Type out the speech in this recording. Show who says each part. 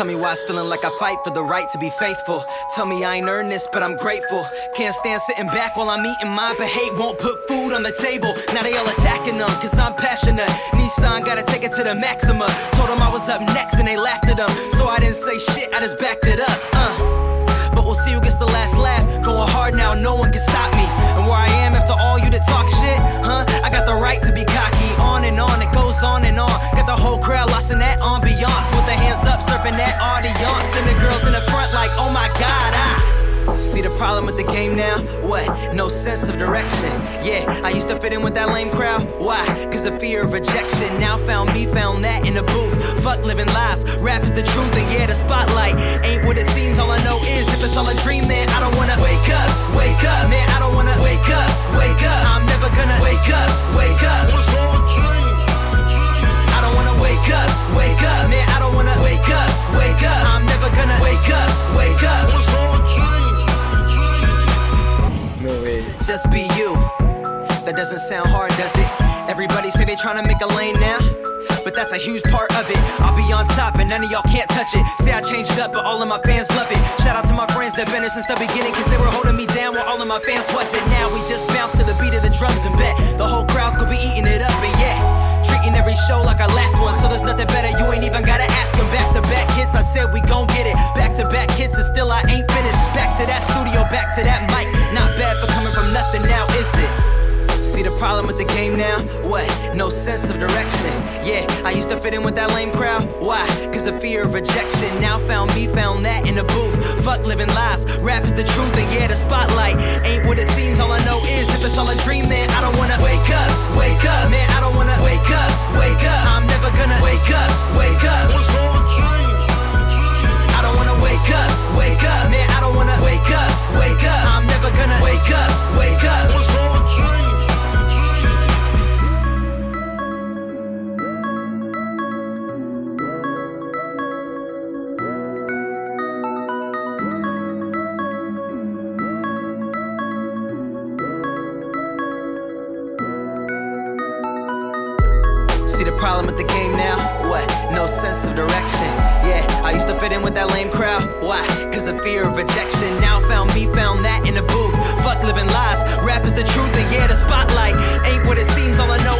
Speaker 1: Tell me why it's feeling like I fight for the right to be faithful. Tell me I ain't earned this, but I'm grateful. Can't stand sitting back while I'm eating mine, but hate won't put food on the table. Now they all attacking them, cause I'm passionate. Nissan gotta take it to the maxima. Told them I was up next and they laughed at them. So I didn't say shit, I just backed problem with the game now? What? No sense of direction. Yeah, I used to fit in with that lame crowd. Why? Cause of fear of rejection. Now found me, found that in the booth. Fuck living lies. Rap is the truth, and yeah, the spotlight ain't what it seems. All I know is if it's all a dream, then I don't wanna wake up, Just be you. That doesn't sound hard, does it? Everybody say they tryna make a lane now. But that's a huge part of it. I'll be on top and none of y'all can't touch it. Say I changed up, but all of my fans love it. Shout out to my friends that been here since the beginning, cause they were holding me down while all of my fans wasn't. Now we just bounce to the beat of the drums and bet the whole crowd's gonna be eating it up, and yeah. Treating every show like our last one, so there's nothing better. You ain't even gotta ask him. Back to back hits, I said we gon' get it. Back to back hits, and still I ain't finished. Back to that with the game now? What? No sense of direction. Yeah, I used to fit in with that lame crowd. Why? Cause of fear of rejection. Now found me, found that in the booth. Fuck living lies. Rap is the truth, and yeah, the spotlight ain't what it seems. All I know is if it's all a dream, man, I don't wanna wake up, wake up, man, I don't wanna wake up, See the problem with the game now? What? No sense of direction. Yeah, I used to fit in with that lame crowd. Why? Cause of fear of rejection. Now found me, found that in the booth. Fuck living lies. Rap is the truth, and yeah, the spotlight ain't what it seems. All I know